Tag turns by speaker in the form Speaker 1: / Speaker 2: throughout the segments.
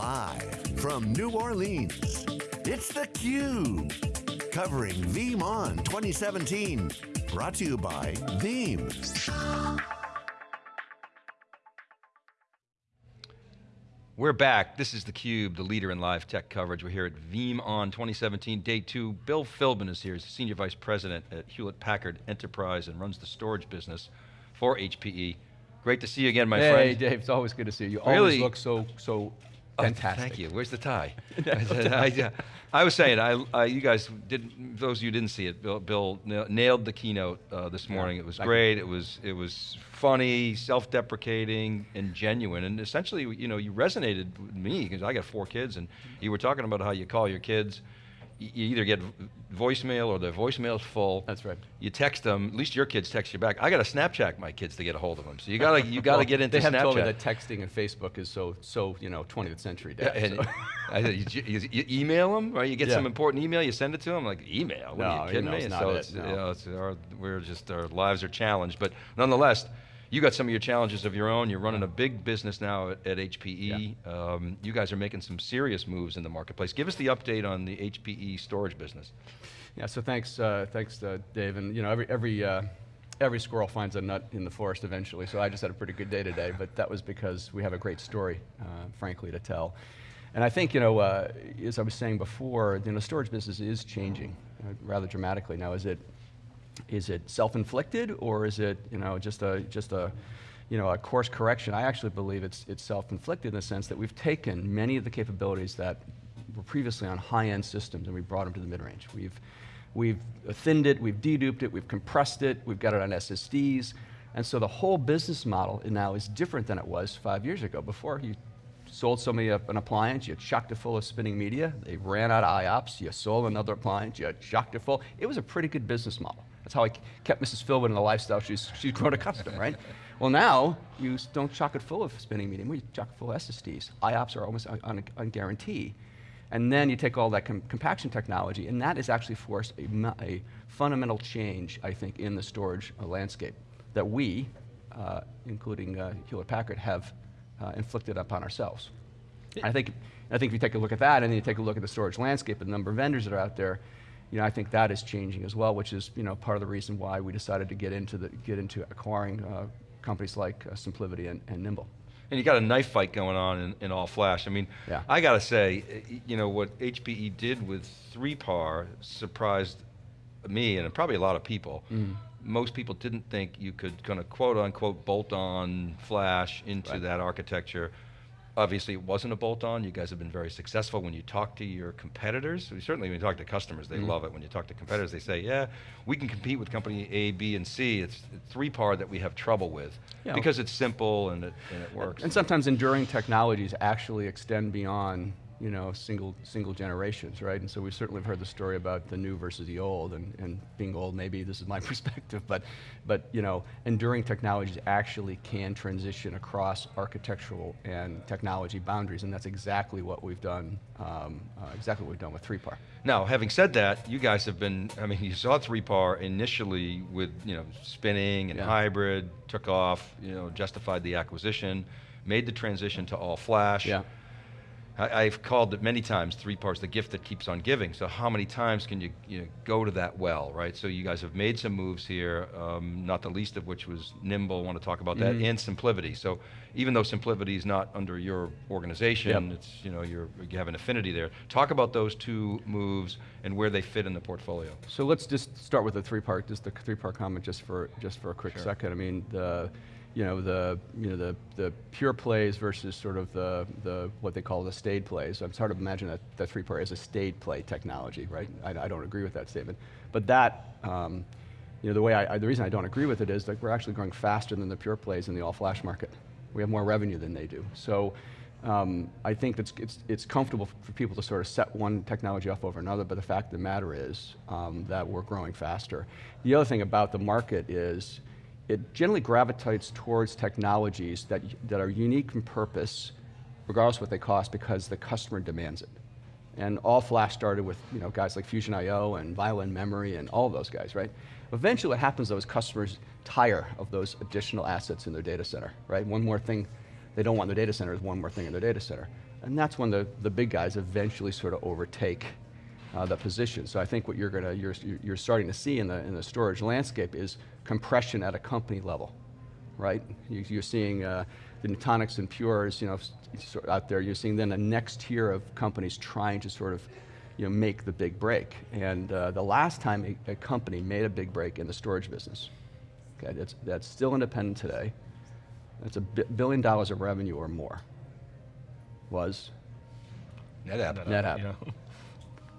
Speaker 1: Live from New Orleans, it's theCUBE. Covering VeeamON 2017. Brought to you by Veeam.
Speaker 2: We're back. This is theCUBE, the leader in live tech coverage. We're here at VeeamON 2017, day two. Bill Philbin is here. He's the Senior Vice President at Hewlett Packard Enterprise and runs the storage business for HPE. Great to see you again, my
Speaker 3: hey,
Speaker 2: friend.
Speaker 3: Hey Dave, it's always good to see you. You
Speaker 2: really?
Speaker 3: always look so, so
Speaker 2: Oh,
Speaker 3: fantastic.
Speaker 2: thank you. Where's the tie? I, I, was saying, I, I, you guys didn't. Those of you who didn't see it, Bill, Bill nailed the keynote uh, this morning.
Speaker 3: Yeah,
Speaker 2: it was great. It was it was funny, self-deprecating, and genuine. And essentially, you know, you resonated with me because I got four kids, and you were talking about how you call your kids you either get voicemail or the voicemail's full.
Speaker 3: That's right.
Speaker 2: You text them. At least your kids text you back. I got to Snapchat my kids to get a hold of them. So you got to you got to
Speaker 3: well,
Speaker 2: get into
Speaker 3: they have
Speaker 2: Snapchat.
Speaker 3: told me that texting and Facebook is so so you know 20th century. Dad,
Speaker 2: yeah, and
Speaker 3: so.
Speaker 2: I, you, you, you, email them, right? You get
Speaker 3: yeah.
Speaker 2: some important email, you send it to them. Like email? What
Speaker 3: no,
Speaker 2: are you kidding me? So
Speaker 3: it,
Speaker 2: it's,
Speaker 3: no.
Speaker 2: you know, it's our, we're just our lives are challenged, but nonetheless. You got some of your challenges of your own. You're running a big business now at, at HPE.
Speaker 3: Yeah.
Speaker 2: Um, you guys are making some serious moves in the marketplace. Give us the update on the HPE storage business.
Speaker 3: Yeah, so thanks, uh, thanks, uh, Dave. And you know, every every uh, every squirrel finds a nut in the forest eventually. So I just had a pretty good day today, but that was because we have a great story, uh, frankly, to tell. And I think, you know, uh, as I was saying before, you know, storage business is changing uh, rather dramatically now. Is it is it self-inflicted or is it, you know, just a just a you know, a course correction, I actually believe it's, it's self-inflicted in the sense that we've taken many of the capabilities that were previously on high-end systems and we brought them to the mid-range. We've, we've thinned it, we've deduped it, we've compressed it, we've got it on SSDs, and so the whole business model now is different than it was five years ago. Before, you sold somebody an appliance, you chucked it full of spinning media, they ran out of IOPS, you sold another appliance, you chucked it full. It was a pretty good business model. That's how I kept Mrs. Philbin in the lifestyle she's, she's grown accustomed, right? Well now, you don't chock it full of spinning media, you chock it full of SSDs. IOPS are almost on, on, on guarantee. And then you take all that com compaction technology, and that has actually forced a, a, fundamental change, I think, in the storage uh, landscape that we, uh, including uh, Hewlett Packard, have uh, inflicted upon ourselves. I think, I think if you take a look at that, and then you take a look at the storage landscape and the number of vendors that are out there, you know, I think that is changing as well, which is you know, part of the reason why we decided to get into, the, get into acquiring uh, companies like uh, SimpliVity and, and, Nimble.
Speaker 2: And you got a knife fight going on in, in all flash. I mean,
Speaker 3: yeah.
Speaker 2: I got to say, you know, what HPE did with 3PAR surprised me and probably a lot of people. Mm. Most people didn't think you could kind of quote unquote bolt on flash into
Speaker 3: right.
Speaker 2: that architecture. Obviously it wasn't a bolt-on, you guys have been very successful when you talk to your competitors. We certainly when you talk to customers, they mm. love it. When you talk to competitors, they say, yeah, we can compete with company A, B, and C. It's 3PAR that we have trouble with because it's simple and it, and it works.
Speaker 3: And sometimes enduring technologies actually extend beyond you know, single, single generations, right? And so we certainly have heard the story about the new versus the old, and, and being old, maybe this is my perspective, but, but you know, enduring technologies actually can transition across architectural and technology boundaries, and that's exactly what we've done, um, uh, exactly what we've done with 3PAR.
Speaker 2: Now, having said that, you guys have been, I mean, you saw 3PAR initially with, you know, spinning and
Speaker 3: yeah.
Speaker 2: hybrid, took off, you know, justified the acquisition, made the transition to all flash.
Speaker 3: Yeah.
Speaker 2: I, have called it many times, 3PAR's, the gift that keeps on giving. So how many times can you, you know, go to that well, right? So you guys have made some moves here, um, not the least of which was Nimble, I want to talk about that,
Speaker 3: Mm-hmm.
Speaker 2: and SimpliVity. So even though SimpliVity is not under your organization,
Speaker 3: Yep.
Speaker 2: it's, you know, you're, you have an affinity there. Talk about those two moves and where they fit in the portfolio.
Speaker 3: So let's just start with the 3PAR, just the 3PAR comment just for, just for a quick
Speaker 2: Sure.
Speaker 3: second. I mean, the, you know, the, you know, the, the pure plays versus sort of the, the, what they call the staid plays. I'm hard to imagine that, that 3PAR is a staid play technology, right? I, I don't agree with that statement. But that, um, you know, the way I, I, the reason I don't agree with it is that we're actually growing faster than the pure plays in the all flash market. We have more revenue than they do. So um, I think it's, it's, it's comfortable for people to sort of set one technology off over another, but the fact of the matter is um, that we're growing faster. The other thing about the market is, it generally gravitates towards technologies that, that are unique in purpose, regardless of what they cost, because the customer demands it. And all flash started with you know, guys like Fusion-io and Violin Memory and all those guys, right? Eventually what happens though is customers tire of those additional assets in their data center, right? One more thing they don't want in their data center is one more thing in their data center. And that's when the, the big guys eventually sort of overtake uh, the position. So I think what you're gonna, you're, you're starting to see in the, in the storage landscape is compression at a company level, right? You, you're seeing uh, the Nutanix and Pures, you know, s- sort of out there. You're seeing then a next tier of companies trying to sort of, you know, make the big break. And uh, the last time a, a company made a big break in the storage business, okay, that's, that's still independent today. That's a billion dollars of revenue or more. Was
Speaker 2: NetApp.
Speaker 3: NetApp.
Speaker 4: You know?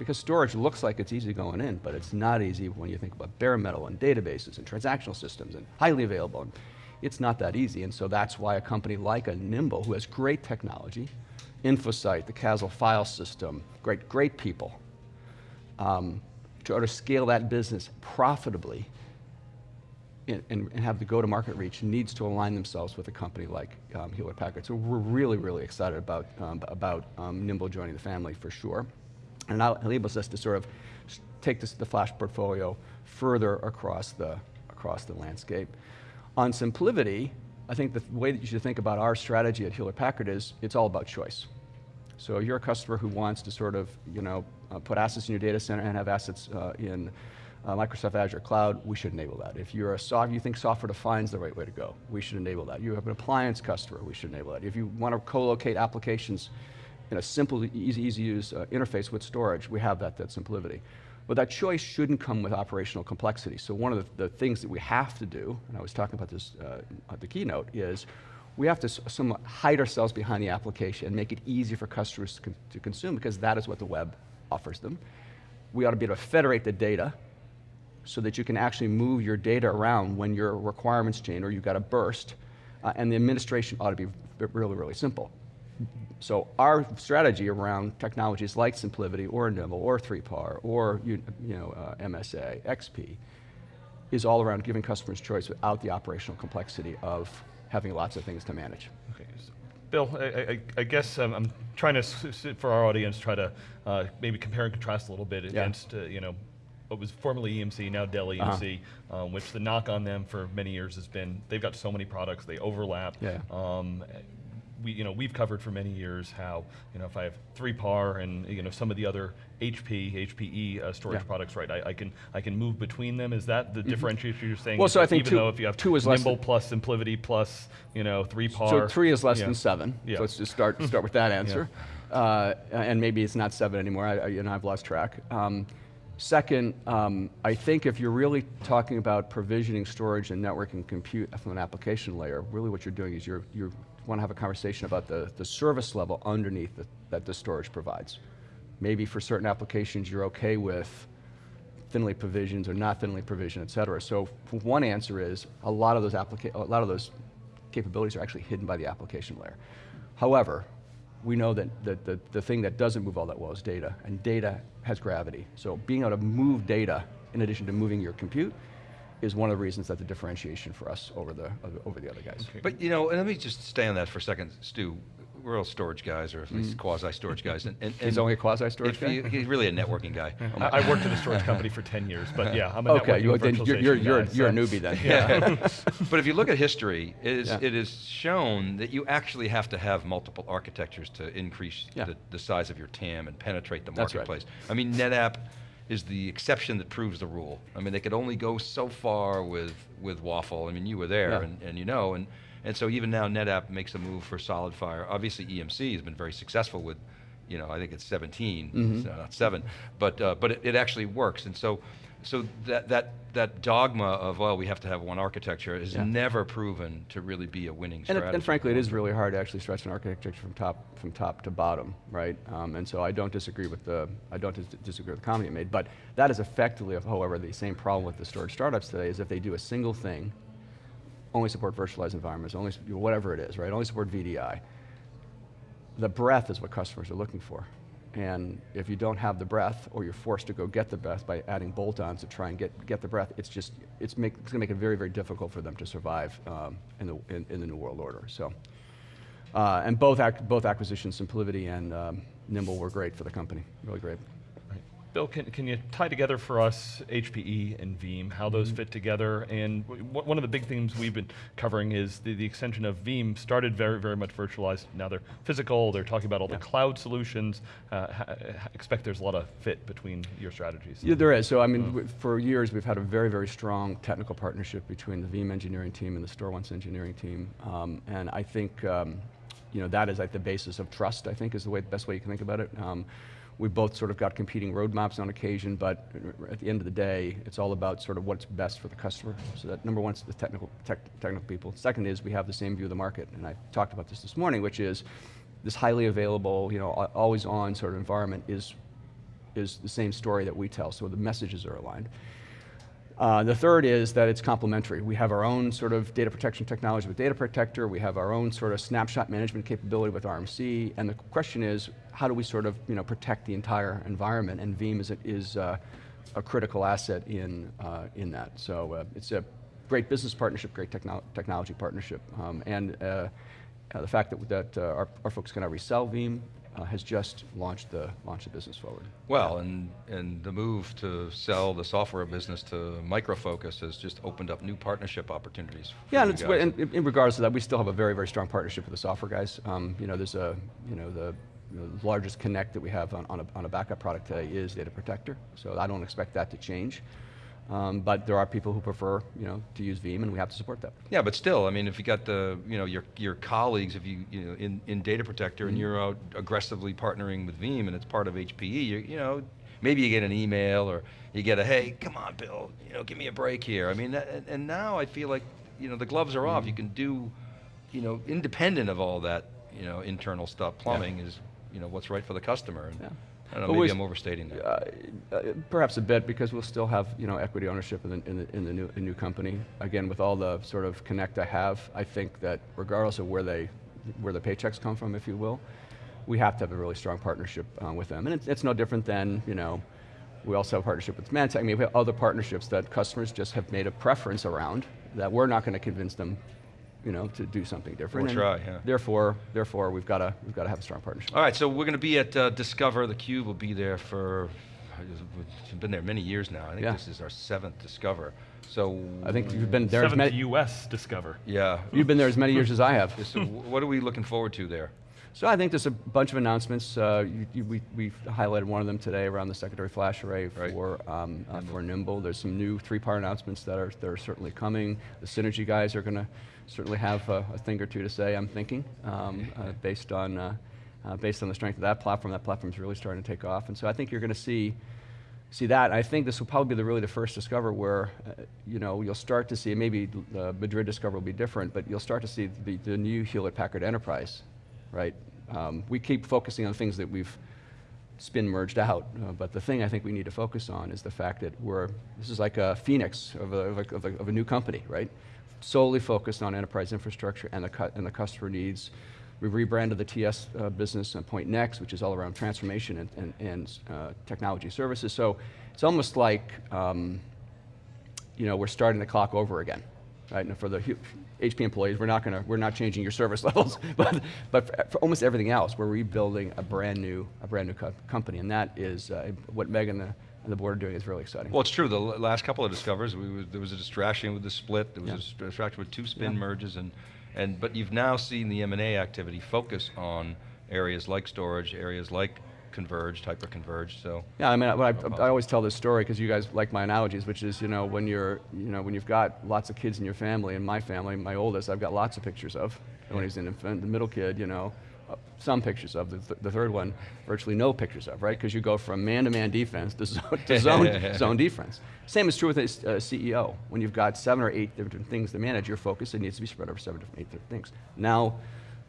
Speaker 3: Because storage looks like it's easy going in, but it's not easy when you think about bare metal and databases and transactional systems and highly available. It's not that easy, and so that's why a company like a Nimble, who has great technology, InfoSight, the CASL file system, great, great people, um, to order to scale that business profitably and, and, and have the go-to-market reach needs to align themselves with a company like um, Hewlett Packard. So we're really, really excited about, um, about um, Nimble joining the family for sure. And it enables us to sort of take this, the Flash portfolio further across the, across the landscape. On SimpliVity, I think the way that you should think about our strategy at Hewlett Packard is it's all about choice. So you're a customer who wants to sort of, you know, uh, put assets in your data center and have assets uh, in uh, Microsoft Azure Cloud, we should enable that. If you're a soft, you think software defines the right way to go, we should enable that. You have an appliance customer, we should enable that. If you want to co-locate applications in a simple, easy, easy use uh, interface with storage, we have that, that SimpliVity. But that choice shouldn't come with operational complexity. So one of the, the things that we have to do, and I was talking about this uh, at the keynote, is we have to somewhat hide ourselves behind the application and make it easy for customers to, con- to consume because that is what the web offers them. We ought to be able to federate the data so that you can actually move your data around when your requirements change or you've got a burst. Uh, and the administration ought to be really, really simple. So our strategy around technologies like SimpliVity or Nimble or 3PAR or you, you know, uh, MSA, XP, is all around giving customers choice without the operational complexity of having lots of things to manage.
Speaker 4: Okay, so, Bill, I, I, I guess um, I'm trying to, for our audience, try to uh, maybe compare and contrast a little bit against, uh, you know, what was formerly EMC, now Dell. EMC, um, which the knock on them for many years has been they've got so many products, they overlap.
Speaker 3: Yeah.
Speaker 4: Um, we, you know, we've covered for many years how, you know, if I have 3PAR and, you know, some of the other HP, HPE uh, storage
Speaker 3: Yeah.
Speaker 4: products, right, I, I can I can move between them. Is that the differentiation you're saying?
Speaker 3: Well, so I think
Speaker 4: even
Speaker 3: two-
Speaker 4: though if you have
Speaker 3: two is less
Speaker 4: Nimble
Speaker 3: than-
Speaker 4: plus SimpliVity plus, you know, 3PAR.
Speaker 3: So three is less
Speaker 4: yeah.
Speaker 3: than seven.
Speaker 4: Yeah.
Speaker 3: So let's just start, start with that answer. Uh, and maybe it's not seven anymore, I, I- you know, I've lost track. Um, second, um, I think if you're really talking about provisioning storage and networking compute from an application layer, really what you're doing is you're, you want to have a conversation about the, the service level underneath the, that the storage provides. Maybe for certain applications, you're okay with thinly provisions or not thinly provisioned, et cetera. So one answer is a lot of those applica- a lot of those capabilities are actually hidden by the application layer. However, we know that, that the, the thing that doesn't move all that well is data, and data has gravity. So being able to move data in addition to moving your compute is one of the reasons that the differentiation for us over the, over the other guys.
Speaker 2: But you know, and let me just stay on that for a second, Stu. We're all storage guys, or at least quasi-storage guys. And, and,
Speaker 3: Mm-hmm. He's only a quasi-storage
Speaker 2: if
Speaker 3: guy?
Speaker 2: you- he's really a networking guy.
Speaker 4: I, I worked at a storage company for 10 years, but yeah, I'm a
Speaker 3: Okay,
Speaker 4: networking
Speaker 3: you, then you're, you're, you're,
Speaker 4: guy,
Speaker 3: you're a newbie then.
Speaker 2: Yeah. but if you look at history, it is,
Speaker 3: Yeah.
Speaker 2: it is shown that you actually have to have multiple architectures to increase
Speaker 3: Yeah.
Speaker 2: the, the size of your TAM and penetrate the
Speaker 3: That's right.
Speaker 2: marketplace. I mean, NetApp is the exception that proves the rule. I mean, they could only go so far with, with WAFL. I mean, you were there
Speaker 3: Yeah.
Speaker 2: and, and you know, and, and so even now NetApp makes a move for SolidFire. Obviously EMC has been very successful with, you know, I think it's 17,
Speaker 3: Mm-hmm.
Speaker 2: so not seven, but, uh, but it, it actually works. And so, so that, that, that dogma of, well, we have to have one architecture is
Speaker 3: Yeah.
Speaker 2: never proven to really be a winning
Speaker 3: And,
Speaker 2: strategy.
Speaker 3: it, and frankly, it is really hard to actually stretch an architecture from top from top to bottom, right? Um, and so I don't disagree with the I don't dis- disagree with the comment you made, but that is effectively, however, the same problem with the storage startups today is if they do a single thing, only support virtualized environments, only whatever it is, right? Only support VDI. The breadth is what customers are looking for. And if you don't have the breath, or you're forced to go get the breath by adding bolt-ons to try and get, get the breath, it's just, it's, make, it's gonna make it very, very difficult for them to survive um, in, the, in, in the new world order, so. Uh, and both, ac- both acquisitions, SimpliVity and um, Nimble were great for the company, really great.
Speaker 4: Bill, can, can you tie together for us HPE and Veeam, how those fit together? And one of the big themes we've been covering is the, the extension of Veeam started very, very much virtualized. Now they're physical, they're talking about all
Speaker 3: Yeah.
Speaker 4: the cloud solutions. Uh, expect there's a lot of fit between your strategies.
Speaker 3: Yeah, there is. So I mean, w- for years we've had a very, very strong technical partnership between the Veeam engineering team and the StoreOnce engineering team, um, and I think um, you know that is like the basis of trust. I think is the way, the best way you can think about it. Um, we both sort of got competing roadmaps on occasion, but at the end of the day, it's all about sort of what's best for the customer. So that number one is the technical tech, technical people. Second is we have the same view of the market, and I talked about this this morning, which is this highly available, you know, always on sort of environment is is the same story that we tell, so the messages are aligned. Uh, the third is that it's complementary. We have our own sort of data protection technology with Data Protector. We have our own sort of snapshot management capability with RMC. And the question is, how do we sort of you know protect the entire environment? And Veeam is a, is uh, a critical asset in uh, in that. So uh, it's a great business partnership, great techno- technology partnership, um, and uh, uh, the fact that that our, our folks can now resell Veeam uh, has just launched the launched the business forward.
Speaker 2: Well, and, and the move to sell the software business to Micro Focus has just opened up new partnership opportunities. for
Speaker 3: Yeah, and
Speaker 2: guys.
Speaker 3: in, regards to that, we still have a very, very strong partnership with the software guys. Um, you know, there's a, you know, the, you know, the largest connect that we have on, on, a, on a backup product today is Data Protector. So I don't expect that to change. Um, but there are people who prefer, you know, to use Veeam, and we have to support that.
Speaker 2: Yeah, but still, I mean, if you got the, you know, your, your colleagues, if you, you know, in, in Data Protector
Speaker 3: Mm-hmm.
Speaker 2: and you're out aggressively partnering with Veeam and it's part of HPE, you, you know, maybe you get an email or you get a, hey, come on, Bill, you know, give me a break here. I mean, that, and- now I feel like, you know, the gloves are
Speaker 3: Mm-hmm.
Speaker 2: off. You can do, you know, independent of all that, you know, internal stuff. Plumbing is, you know, what's right for the customer. And
Speaker 3: Yeah.
Speaker 2: I don't know, maybe I'm overstating that.
Speaker 3: Uh, uh, perhaps a bit because we'll still have you know equity ownership in the, in the, in the new, new company. Again, with all the sort of connect I have, I think that regardless of where they where the paychecks come from, if you will, we have to have a really strong partnership uh, with them. And it's, it's no different than you know. We also have a partnership with Symantec. I mean, we have other partnerships that customers just have made a preference around that we're not going to convince them, you know, to do something different.
Speaker 2: We'll try, yeah.
Speaker 3: Therefore, therefore, we've got to we've got to have a strong partnership.
Speaker 2: All right, so we're going to be at uh, Discover. theCUBE will be there for, it's been there many years now. I think
Speaker 3: Yeah.
Speaker 2: this is our seventh Discover. So
Speaker 3: I think you've been there as
Speaker 4: Seventh
Speaker 3: many,
Speaker 4: U.S. Discover.
Speaker 2: yeah.
Speaker 3: you've been there as many years as I have.
Speaker 2: So what are we looking forward to there?
Speaker 3: So I think there's a bunch of announcements. Uh, you, you, we, we've highlighted one of them today around the secondary flash array
Speaker 2: Right.
Speaker 3: for, um, uh, for Nimble. There's some new 3PAR announcements that are, that are certainly coming. The Synergy guys are going to certainly have a, a thing or two to say, I'm thinking, um, uh, based, on, uh, uh, based on the strength of that platform. That platform's really starting to take off. And so I think you're going to see see that. I think this will probably be the, really the first Discover where, uh, you know, you'll start to see, maybe uh, Madrid Discover will be different, but you'll start to see the, the new Hewlett Packard Enterprise, right? Um, we keep focusing on things that we've spin merged out, uh, but the thing I think we need to focus on is the fact that we're, this is like a phoenix of a, of a, of a, of a new company, right? Solely focused on enterprise infrastructure and the, and the customer needs. We rebranded the TS uh, business on Pointnext, which is all around transformation and, and, and uh, technology services. So it's almost like, um, you know, we're starting the clock over again, right? And for the HP employees, we're not gonna, we're not changing your service levels, but, but for, for almost everything else, we're rebuilding a brand new, a brand new co- company, and that is uh, what Meg and the, and the board are doing is really exciting.
Speaker 2: Well, it's true. The l- last couple of Discovers, we was, there was a distraction with the split. There was
Speaker 3: Yeah.
Speaker 2: a distraction with two spin
Speaker 3: Yeah.
Speaker 2: merges, and, and but you've now seen the M&A activity focus on areas like storage, areas like converged, hyper-converged. So
Speaker 3: Yeah, I mean, I, I. I always tell this story because you guys like my analogies, which is, you know, when you're, you know, when you've got lots of kids in your family, and my family, my oldest, I've got lots of pictures of. And when he's an infant, the middle kid, you know, uh, some pictures of. The, th- the third one, virtually no pictures of, right? Because you go from man-to-man defense to zone, to zone, zone defense. Same is true with a a CEO. When you've got seven or eight different things to manage, your focus it needs to be spread over seven, different, eight different things. Now,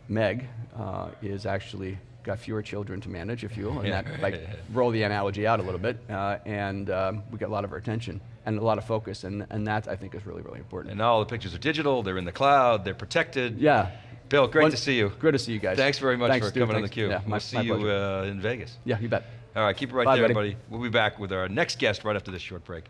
Speaker 3: Meg uh, is actually got fewer children to manage, if you will, and that like roll the analogy out a little bit, uh, and um, we get a lot of our attention and a lot of focus, and, and that I think is really, really important.
Speaker 2: and now all the pictures are digital. They're in the cloud. They're protected.
Speaker 3: yeah.
Speaker 2: Bill, great to see you.
Speaker 3: Great to see you guys.
Speaker 2: Thanks very much
Speaker 3: Thanks,
Speaker 2: for
Speaker 3: Stu.
Speaker 2: coming on
Speaker 3: Thanks.
Speaker 2: theCUBE.
Speaker 3: Yeah, my,
Speaker 2: we'll see you uh, in Vegas.
Speaker 3: Yeah, you bet.
Speaker 2: All right, keep it right
Speaker 3: Bye,
Speaker 2: there,
Speaker 3: buddy.
Speaker 2: everybody. We'll be back with our next guest right after this short break.